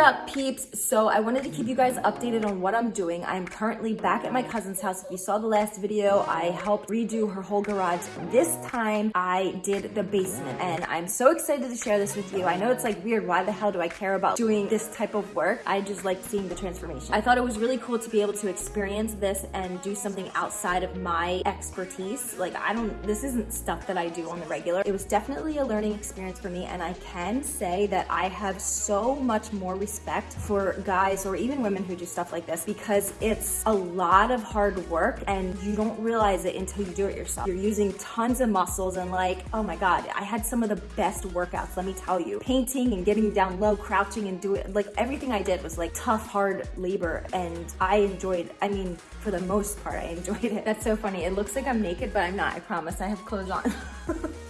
up peeps? So I wanted to keep you guys updated on what I'm doing. I'm currently back at my cousin's house. If you saw the last video, I helped redo her whole garage. This time I did the basement and I'm so excited to share this with you. I know it's like weird. Why the hell do I care about doing this type of work? I just like seeing the transformation. I thought it was really cool to be able to experience this and do something outside of my expertise. Like I don't, this isn't stuff that I do on the regular. It was definitely a learning experience for me and I can say that I have so much more respect for guys or even women who do stuff like this because it's a lot of hard work and you don't realize it until you do it yourself. You're using tons of muscles and like, oh my God, I had some of the best workouts, let me tell you. Painting and getting down low, crouching and doing, like everything I did was like tough, hard labor and I enjoyed, I mean, for the most part, I enjoyed it. That's so funny. It looks like I'm naked, but I'm not, I promise. I have clothes on.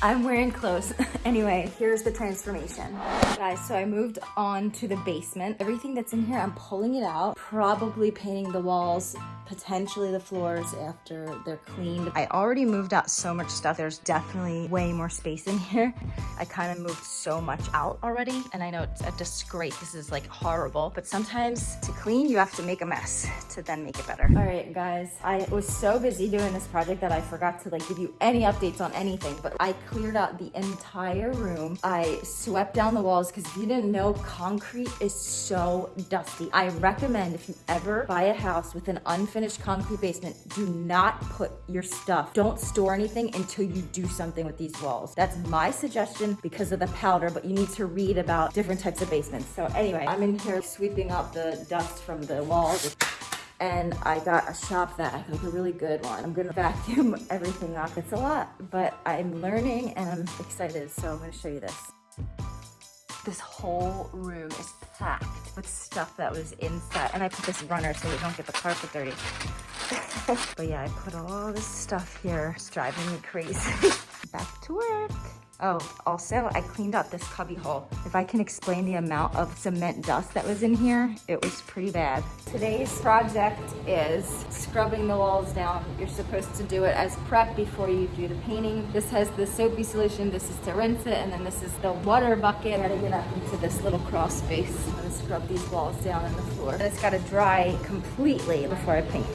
I'm wearing clothes. anyway, here's the transformation. Guys, so I moved on to the basement. Everything that's in here, I'm pulling it out, probably painting the walls, potentially the floors after they're cleaned. I already moved out so much stuff. There's definitely way more space in here. I kind of moved so much out already. And I know it's a disgrace. This is like horrible, but sometimes to clean, you have to make a mess to then make it better. All right, guys, I was so busy doing this project that I forgot to like give you any updates on anything, but I cleared out the entire room. I swept down the walls because if you didn't know, concrete is so dusty. I recommend if you ever buy a house with an unfinished concrete basement, do not put your stuff. Don't store anything until you do something with these walls. That's my suggestion because of the powder, but you need to read about different types of basements. So anyway, I'm in here sweeping up the dust from the walls and I got a shop vac, like a really good one. I'm gonna vacuum everything off. It's a lot, but I'm learning and I'm excited, so I'm gonna show you this. This whole room is packed with stuff that was inside, and I put this runner so we don't get the carpet dirty. but yeah, I put all this stuff here. It's driving me crazy. Back to work. Oh, also I cleaned out this cubby hole. If I can explain the amount of cement dust that was in here, it was pretty bad. Today's project is scrubbing the walls down. You're supposed to do it as prep before you do the painting. This has the soapy solution. This is to rinse it. And then this is the water bucket. I gotta get up into this little crawl space. I'm gonna scrub these walls down on the floor. And it's gotta dry completely before I paint.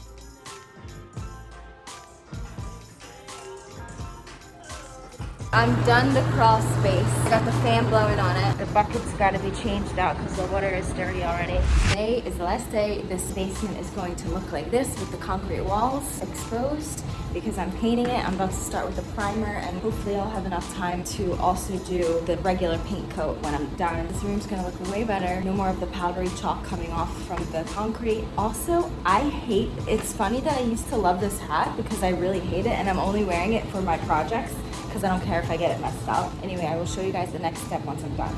I'm done the crawl space. Got the fan blowing on it. The bucket's got to be changed out because the water is dirty already. Today is the last day. This basement is going to look like this with the concrete walls exposed because I'm painting it. I'm about to start with the primer and hopefully I'll have enough time to also do the regular paint coat when I'm done. This room's gonna look way better. No more of the powdery chalk coming off from the concrete. Also, I hate, it's funny that I used to love this hat because I really hate it and I'm only wearing it for my projects because I don't care if I get it messed up. Anyway, I will show you guys the next step once I'm done.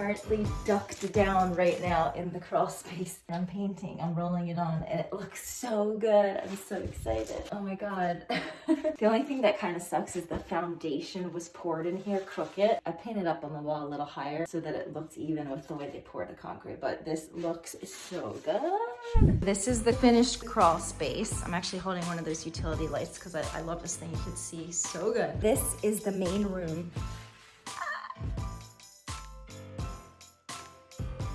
I'm currently ducked down right now in the crawl space. I'm painting, I'm rolling it on, and it looks so good. I'm so excited. Oh my God. the only thing that kind of sucks is the foundation was poured in here crooked. I painted up on the wall a little higher so that it looks even with the way they poured the concrete, but this looks so good. This is the finished crawl space. I'm actually holding one of those utility lights because I, I love this thing. You can see so good. This is the main room.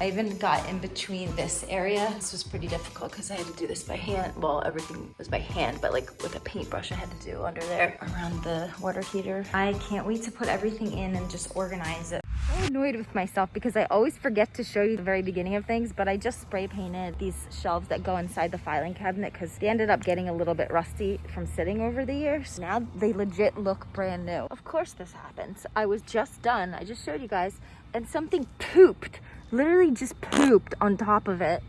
I even got in between this area. This was pretty difficult because I had to do this by hand. Well, everything was by hand, but like with a paintbrush I had to do under there around the water heater. I can't wait to put everything in and just organize it. I'm annoyed with myself because I always forget to show you the very beginning of things, but I just spray painted these shelves that go inside the filing cabinet because they ended up getting a little bit rusty from sitting over the years. Now they legit look brand new. Of course this happens. I was just done. I just showed you guys and something pooped literally just pooped on top of it.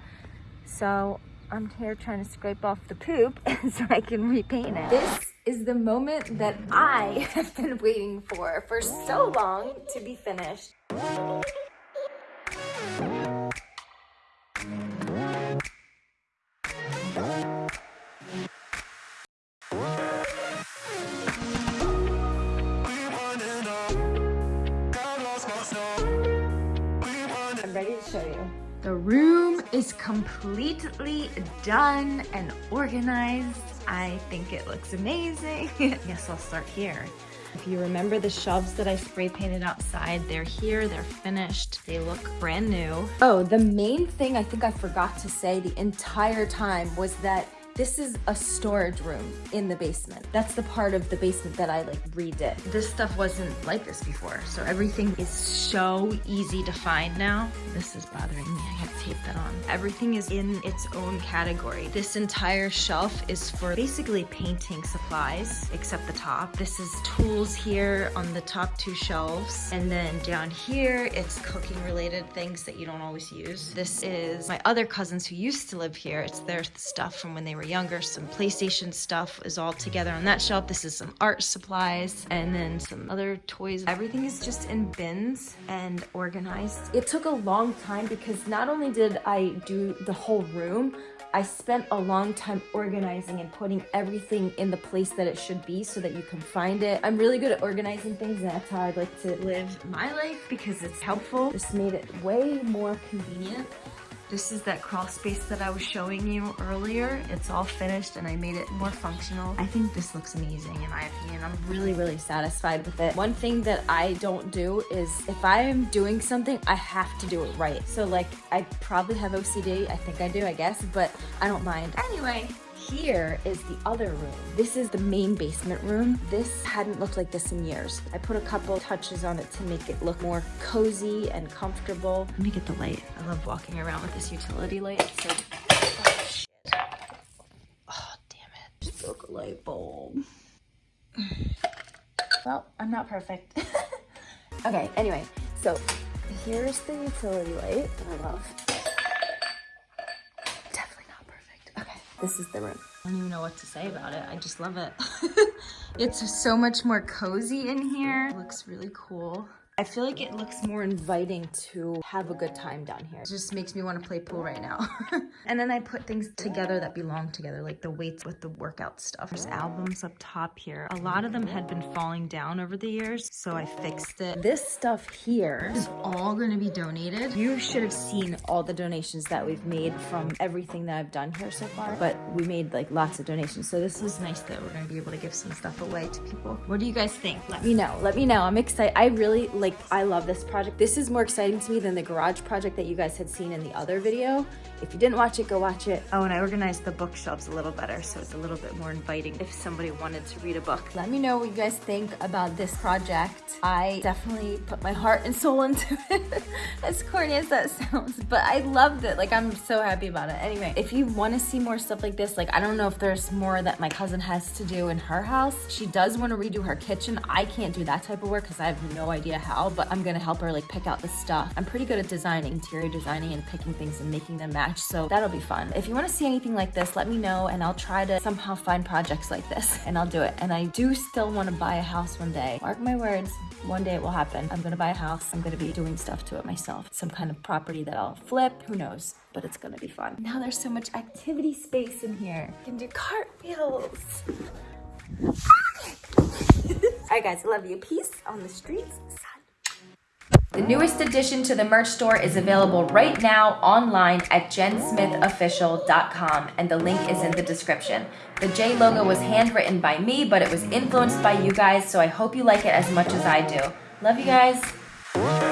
So I'm here trying to scrape off the poop so I can repaint it. This is the moment that I have been waiting for for so long to be finished. The room is completely done and organized. I think it looks amazing. yes, I'll start here. If you remember the shelves that I spray painted outside, they're here, they're finished. They look brand new. Oh, the main thing I think I forgot to say the entire time was that this is a storage room in the basement. That's the part of the basement that I like redid. This stuff wasn't like this before. So everything is so easy to find now. This is bothering me. I gotta tape that on. Everything is in its own category. This entire shelf is for basically painting supplies, except the top. This is tools here on the top two shelves. And then down here, it's cooking related things that you don't always use. This is my other cousins who used to live here. It's their stuff from when they were younger. Some PlayStation stuff is all together on that shelf. This is some art supplies and then some other toys. Everything is just in bins and organized. It took a long time because not only did I do the whole room, I spent a long time organizing and putting everything in the place that it should be so that you can find it. I'm really good at organizing things and that's how I'd like to live my life because it's helpful. This made it way more convenient. This is that crawl space that I was showing you earlier. It's all finished and I made it more functional. I think this looks amazing in my opinion. I'm really, really satisfied with it. One thing that I don't do is if I am doing something, I have to do it right. So like, I probably have OCD. I think I do, I guess, but I don't mind. Anyway, here is the other room. This is the main basement room. This hadn't looked like this in years. I put a couple touches on it to make it look more cozy and comfortable. Let me get the light. I love walking around with this utility light. So, oh, shit. Oh, damn it. Broke a light bulb. Well, I'm not perfect. okay, anyway, so here's the utility light I love. This is the room. I don't even know what to say about it. I just love it. it's so much more cozy in here. It looks really cool. I feel like it looks more inviting to have a good time down here. It just makes me want to play pool right now. and then I put things together that belong together, like the weights with the workout stuff. There's albums up top here. A lot of them had been falling down over the years, so I fixed it. This stuff here is all going to be donated. You should have seen all the donations that we've made from everything that I've done here so far, but we made like lots of donations. So this is nice that we're going to be able to give some stuff away to people. What do you guys think? Let me know. Let me know. I'm excited. I really like like, I love this project. This is more exciting to me than the garage project that you guys had seen in the other video. If you didn't watch it, go watch it. Oh, and I organized the bookshelves a little better, so it's a little bit more inviting if somebody wanted to read a book. Let me know what you guys think about this project. I definitely put my heart and soul into it, as corny as that sounds, but I loved it. Like, I'm so happy about it. Anyway, if you want to see more stuff like this, like, I don't know if there's more that my cousin has to do in her house. She does want to redo her kitchen. I can't do that type of work because I have no idea how but I'm gonna help her like pick out the stuff. I'm pretty good at designing, interior designing and picking things and making them match, so that'll be fun. If you wanna see anything like this, let me know and I'll try to somehow find projects like this and I'll do it. And I do still wanna buy a house one day. Mark my words, one day it will happen. I'm gonna buy a house. I'm gonna be doing stuff to it myself. Some kind of property that I'll flip, who knows, but it's gonna be fun. Now there's so much activity space in here. You can do cartwheels. All right, guys, love you. Peace on the streets. The newest addition to the merch store is available right now online at jensmithofficial.com and the link is in the description. The J logo was handwritten by me, but it was influenced by you guys, so I hope you like it as much as I do. Love you guys.